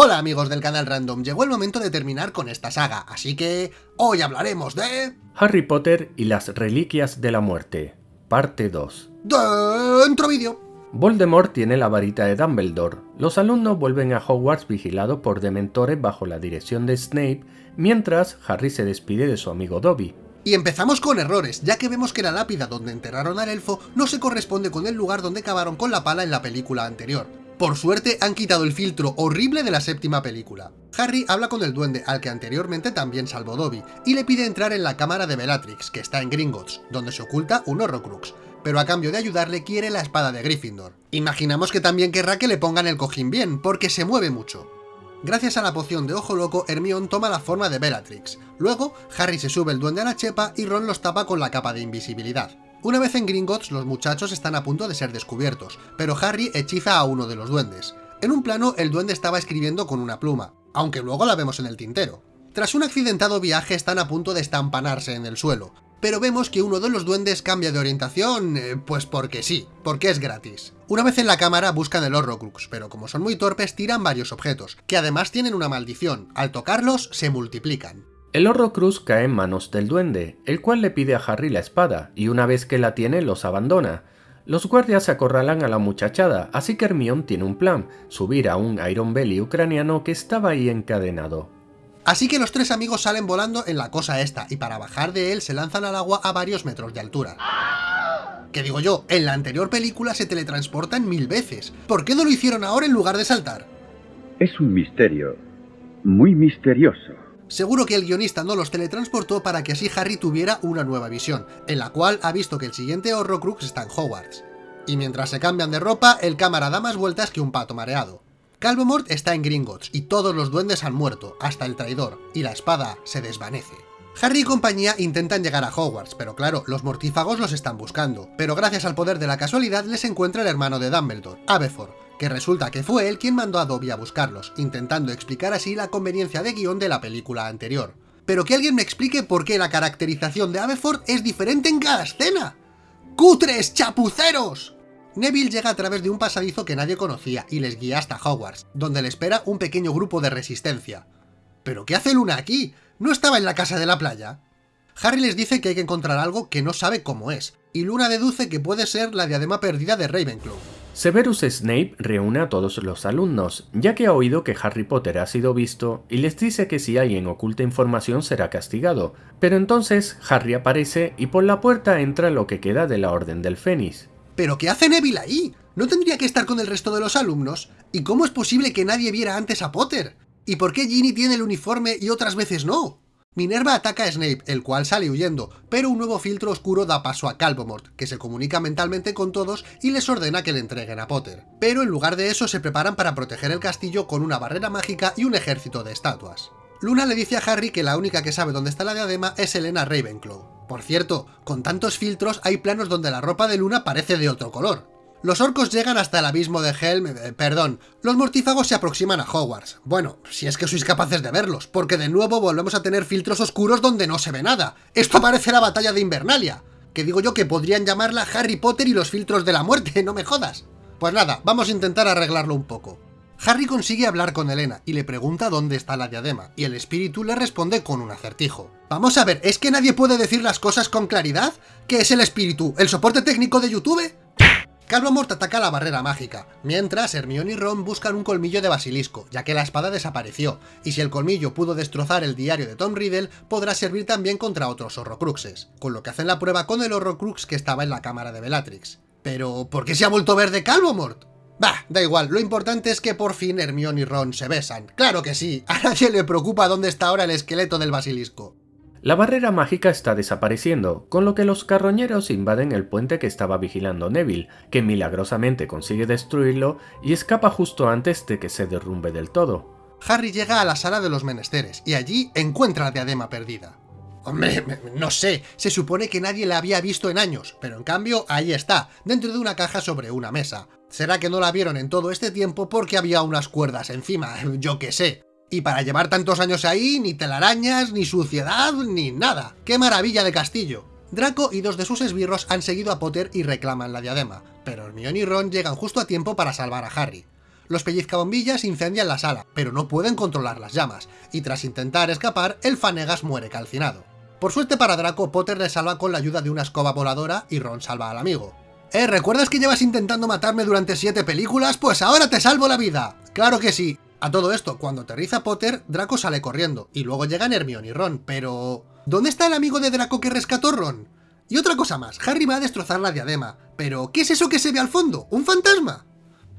Hola amigos del canal Random, llegó el momento de terminar con esta saga, así que hoy hablaremos de... Harry Potter y las Reliquias de la Muerte, parte 2. Dentro vídeo. Voldemort tiene la varita de Dumbledore. Los alumnos vuelven a Hogwarts vigilados por dementores bajo la dirección de Snape, mientras Harry se despide de su amigo Dobby. Y empezamos con errores, ya que vemos que la lápida donde enterraron al elfo no se corresponde con el lugar donde cavaron con la pala en la película anterior. Por suerte han quitado el filtro horrible de la séptima película. Harry habla con el duende, al que anteriormente también salvó Dobby, y le pide entrar en la cámara de Bellatrix, que está en Gringotts, donde se oculta un Horrocrux, pero a cambio de ayudarle quiere la espada de Gryffindor. Imaginamos que también querrá que le pongan el cojín bien, porque se mueve mucho. Gracias a la poción de Ojo Loco, Hermione toma la forma de Bellatrix. Luego, Harry se sube el duende a la chepa y Ron los tapa con la capa de invisibilidad. Una vez en Gringotts, los muchachos están a punto de ser descubiertos, pero Harry hechiza a uno de los duendes. En un plano, el duende estaba escribiendo con una pluma, aunque luego la vemos en el tintero. Tras un accidentado viaje están a punto de estampanarse en el suelo, pero vemos que uno de los duendes cambia de orientación, eh, pues porque sí, porque es gratis. Una vez en la cámara buscan el Horrocrux, pero como son muy torpes tiran varios objetos, que además tienen una maldición, al tocarlos se multiplican. El Horrocrux cae en manos del duende, el cual le pide a Harry la espada, y una vez que la tiene los abandona. Los guardias acorralan a la muchachada, así que Hermione tiene un plan, subir a un Iron Belly ucraniano que estaba ahí encadenado. Así que los tres amigos salen volando en la cosa esta, y para bajar de él se lanzan al agua a varios metros de altura. Que digo yo, en la anterior película se teletransportan mil veces. ¿Por qué no lo hicieron ahora en lugar de saltar? Es un misterio. Muy misterioso. Seguro que el guionista no los teletransportó para que así Harry tuviera una nueva visión, en la cual ha visto que el siguiente Horrocrux está en Hogwarts. Y mientras se cambian de ropa, el cámara da más vueltas que un pato mareado. Calvomort está en Gringotts y todos los duendes han muerto, hasta el traidor, y la espada se desvanece. Harry y compañía intentan llegar a Hogwarts, pero claro, los mortífagos los están buscando, pero gracias al poder de la casualidad les encuentra el hermano de Dumbledore, Aberforth, que resulta que fue él quien mandó a Dobby a buscarlos, intentando explicar así la conveniencia de guion de la película anterior. Pero que alguien me explique por qué la caracterización de Aberforth es diferente en cada escena. ¡Cutres chapuceros! Neville llega a través de un pasadizo que nadie conocía y les guía hasta Hogwarts, donde le espera un pequeño grupo de resistencia. ¿Pero qué hace Luna aquí? ¿No estaba en la casa de la playa? Harry les dice que hay que encontrar algo que no sabe cómo es, y Luna deduce que puede ser la diadema perdida de Ravenclaw. Severus Snape reúne a todos los alumnos, ya que ha oído que Harry Potter ha sido visto y les dice que si alguien oculta información será castigado, pero entonces Harry aparece y por la puerta entra lo que queda de la Orden del Fénix. ¿Pero qué hace Neville ahí? ¿No tendría que estar con el resto de los alumnos? ¿Y cómo es posible que nadie viera antes a Potter? ¿Y por qué Ginny tiene el uniforme y otras veces no? Minerva ataca a Snape, el cual sale huyendo, pero un nuevo filtro oscuro da paso a Calvomort, que se comunica mentalmente con todos y les ordena que le entreguen a Potter. Pero en lugar de eso se preparan para proteger el castillo con una barrera mágica y un ejército de estatuas. Luna le dice a Harry que la única que sabe dónde está la diadema es Elena Ravenclaw. Por cierto, con tantos filtros hay planos donde la ropa de Luna parece de otro color. Los orcos llegan hasta el abismo de Helm... Eh, perdón, los mortífagos se aproximan a Hogwarts. Bueno, si es que sois capaces de verlos, porque de nuevo volvemos a tener filtros oscuros donde no se ve nada. Esto parece la batalla de Invernalia. Que digo yo que podrían llamarla Harry Potter y los filtros de la muerte, no me jodas. Pues nada, vamos a intentar arreglarlo un poco. Harry consigue hablar con Elena y le pregunta dónde está la diadema, y el espíritu le responde con un acertijo. Vamos a ver, ¿es que nadie puede decir las cosas con claridad? ¿Qué es el espíritu? ¿El soporte técnico de YouTube? Calvomort ataca la barrera mágica, mientras Hermione y Ron buscan un colmillo de basilisco, ya que la espada desapareció, y si el colmillo pudo destrozar el diario de Tom Riddle, podrá servir también contra otros horrocruxes, con lo que hacen la prueba con el horrocrux que estaba en la cámara de Bellatrix. Pero, ¿por qué se ha vuelto verde Calvomort? Bah, da igual, lo importante es que por fin Hermione y Ron se besan. ¡Claro que sí! A nadie le preocupa dónde está ahora el esqueleto del basilisco. La barrera mágica está desapareciendo, con lo que los carroñeros invaden el puente que estaba vigilando Neville, que milagrosamente consigue destruirlo y escapa justo antes de que se derrumbe del todo. Harry llega a la sala de los menesteres, y allí encuentra la diadema perdida. Hombre, no sé, se supone que nadie la había visto en años, pero en cambio ahí está, dentro de una caja sobre una mesa. ¿Será que no la vieron en todo este tiempo porque había unas cuerdas encima? Yo qué sé. Y para llevar tantos años ahí, ni telarañas, ni suciedad, ni nada. ¡Qué maravilla de castillo! Draco y dos de sus esbirros han seguido a Potter y reclaman la diadema, pero Hermione y Ron llegan justo a tiempo para salvar a Harry. Los pellizcabombillas incendian la sala, pero no pueden controlar las llamas, y tras intentar escapar, el Fanegas muere calcinado. Por suerte para Draco, Potter le salva con la ayuda de una escoba voladora y Ron salva al amigo. ¿Eh? ¿Recuerdas que llevas intentando matarme durante 7 películas? Pues ahora te salvo la vida. Claro que sí. A todo esto, cuando aterriza Potter, Draco sale corriendo, y luego llegan Hermione y Ron, pero... ¿Dónde está el amigo de Draco que rescató Ron? Y otra cosa más, Harry va a destrozar la diadema, pero ¿qué es eso que se ve al fondo? ¿Un fantasma?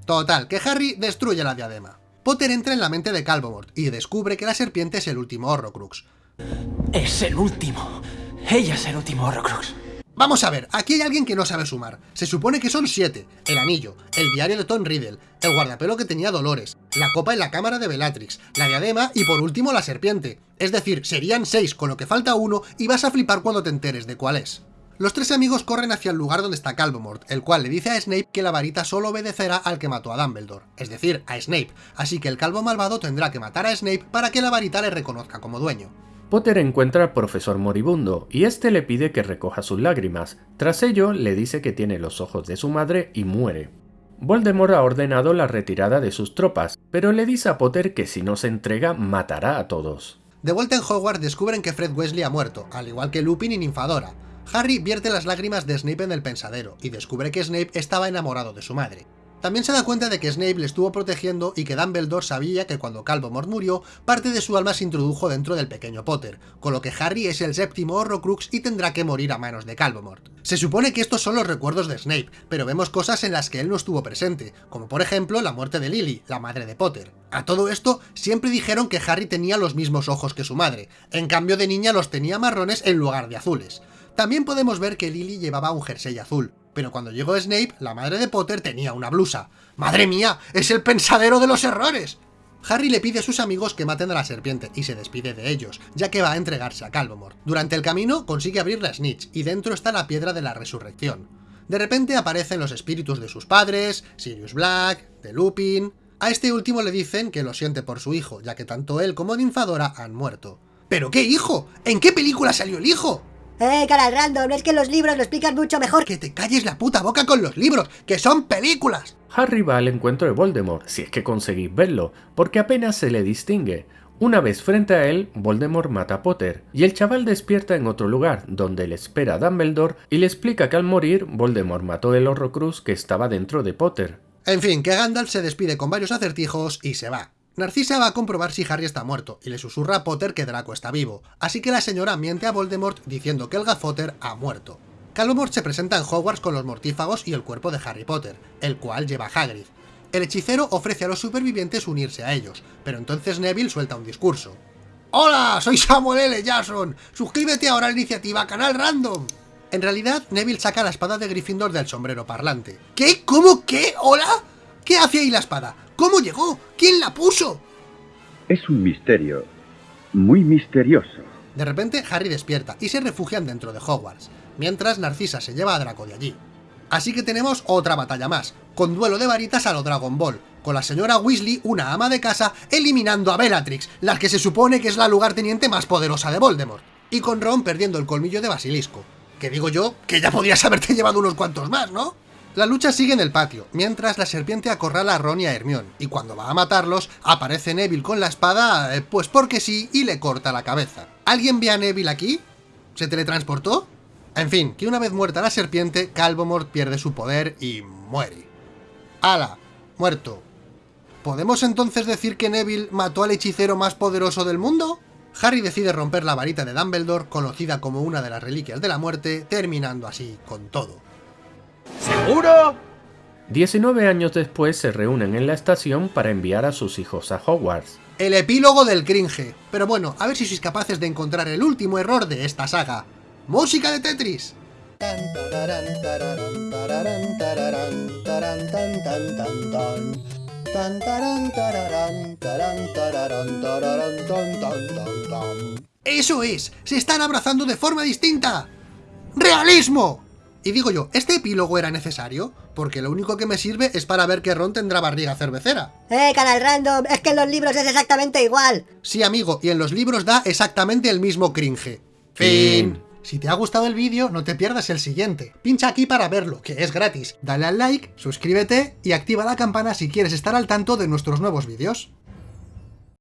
Total, que Harry destruye la diadema. Potter entra en la mente de Calvomort y descubre que la serpiente es el último Horrocrux. Es el último. Ella es el último Horrocrux. Vamos a ver, aquí hay alguien que no sabe sumar. Se supone que son siete. El anillo, el diario de Tom Riddle, el guardapelo que tenía Dolores, la copa en la cámara de Bellatrix, la diadema y por último la serpiente. Es decir, serían seis, con lo que falta uno, y vas a flipar cuando te enteres de cuál es. Los tres amigos corren hacia el lugar donde está Calvomort, el cual le dice a Snape que la varita solo obedecerá al que mató a Dumbledore, es decir, a Snape, así que el calvo malvado tendrá que matar a Snape para que la varita le reconozca como dueño. Potter encuentra al profesor moribundo y este le pide que recoja sus lágrimas. Tras ello, le dice que tiene los ojos de su madre y muere. Voldemort ha ordenado la retirada de sus tropas, pero le dice a Potter que si no se entrega matará a todos. De vuelta en Hogwarts descubren que Fred Wesley ha muerto, al igual que Lupin y Ninfadora. Harry vierte las lágrimas de Snape en el pensadero, y descubre que Snape estaba enamorado de su madre. También se da cuenta de que Snape le estuvo protegiendo y que Dumbledore sabía que cuando Calvomort murió, parte de su alma se introdujo dentro del pequeño Potter, con lo que Harry es el séptimo Horrocrux y tendrá que morir a manos de Calvomort. Se supone que estos son los recuerdos de Snape, pero vemos cosas en las que él no estuvo presente, como por ejemplo la muerte de Lily, la madre de Potter. A todo esto, siempre dijeron que Harry tenía los mismos ojos que su madre, en cambio de niña los tenía marrones en lugar de azules. También podemos ver que Lily llevaba un jersey azul, pero cuando llegó Snape, la madre de Potter tenía una blusa. ¡Madre mía! ¡Es el pensadero de los errores! Harry le pide a sus amigos que maten a la serpiente y se despide de ellos, ya que va a entregarse a Calvomort. Durante el camino consigue abrir la snitch y dentro está la piedra de la resurrección. De repente aparecen los espíritus de sus padres, Sirius Black, de Lupin... A este último le dicen que lo siente por su hijo, ya que tanto él como Ninfadora han muerto. ¿Pero qué hijo? ¿En qué película salió el hijo? Eh, cara random, es que los libros lo explican mucho mejor. Que te calles la puta boca con los libros, que son películas. Harry va al encuentro de Voldemort, si es que conseguís verlo, porque apenas se le distingue. Una vez frente a él, Voldemort mata a Potter, y el chaval despierta en otro lugar, donde le espera a Dumbledore y le explica que al morir, Voldemort mató el Horrocrux que estaba dentro de Potter. En fin, que Gandalf se despide con varios acertijos y se va. Narcisa va a comprobar si Harry está muerto, y le susurra a Potter que Draco está vivo, así que la señora miente a Voldemort diciendo que el Gafotter ha muerto. Calvomort se presenta en Hogwarts con los mortífagos y el cuerpo de Harry Potter, el cual lleva a Hagrid. El hechicero ofrece a los supervivientes unirse a ellos, pero entonces Neville suelta un discurso. ¡Hola! Soy Samuel L. Jackson. Suscríbete ahora a la iniciativa Canal Random. En realidad, Neville saca la espada de Gryffindor del sombrero parlante. ¿Qué? ¿Cómo? ¿Qué? ¿Hola? ¿Qué hace ahí la espada? ¿Cómo llegó? ¿Quién la puso? Es un misterio. Muy misterioso. De repente, Harry despierta y se refugian dentro de Hogwarts, mientras Narcisa se lleva a Draco de allí. Así que tenemos otra batalla más, con duelo de varitas a lo Dragon Ball, con la señora Weasley, una ama de casa, eliminando a Bellatrix, la que se supone que es la lugarteniente más poderosa de Voldemort, y con Ron perdiendo el colmillo de Basilisco. Que digo yo, que ya podrías haberte llevado unos cuantos más, ¿no? La lucha sigue en el patio, mientras la serpiente acorrala a Ron y a Hermione, y cuando va a matarlos, aparece Neville con la espada, eh, pues porque sí, y le corta la cabeza. ¿Alguien ve a Neville aquí? ¿Se teletransportó? En fin, que una vez muerta la serpiente, Calvomort pierde su poder y muere. ¡Hala! Muerto. ¿Podemos entonces decir que Neville mató al hechicero más poderoso del mundo? Harry decide romper la varita de Dumbledore, conocida como una de las reliquias de la muerte, terminando así con todo. ¿Seguro? 19 años después se reúnen en la estación para enviar a sus hijos a Hogwarts. El epílogo del cringe. Pero bueno, a ver si sois capaces de encontrar el último error de esta saga. ¡Música de Tetris! ¡Eso es! ¡Se están abrazando de forma distinta! ¡Realismo! Y digo yo, ¿este epílogo era necesario? Porque lo único que me sirve es para ver que Ron tendrá barriga cervecera. Eh, canal random, es que en los libros es exactamente igual. Sí, amigo, y en los libros da exactamente el mismo cringe. Fin. Si te ha gustado el vídeo, no te pierdas el siguiente. Pincha aquí para verlo, que es gratis. Dale al like, suscríbete y activa la campana si quieres estar al tanto de nuestros nuevos vídeos.